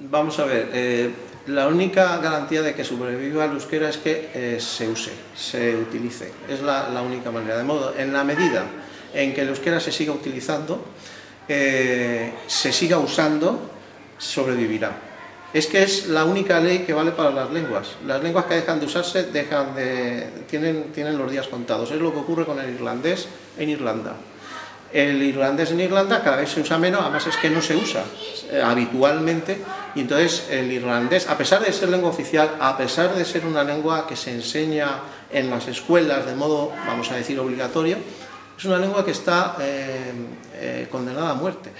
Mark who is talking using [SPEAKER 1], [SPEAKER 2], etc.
[SPEAKER 1] Vamos a ver, eh, la única garantía de que sobreviva el euskera es que eh, se use, se utilice, es la, única manera. De modo, en la medida en que el euskera se siga utilizando, eh, se siga usando, sobrevivirá. Es que es la única ley que vale para las lenguas. Las lenguas que dejan de usarse dejan de, tienen, tienen los días contados. Es lo que ocurre con el irlandés en Irlanda. El irlandés en Irlanda cada vez se usa menos, además es que no se usa eh, habitualmente, y entonces el irlandés, a pesar de ser lengua oficial, a pesar de ser una lengua que se enseña en las escuelas de modo, vamos a decir, obligatorio, es una lengua que está eh, eh, condenada a muerte.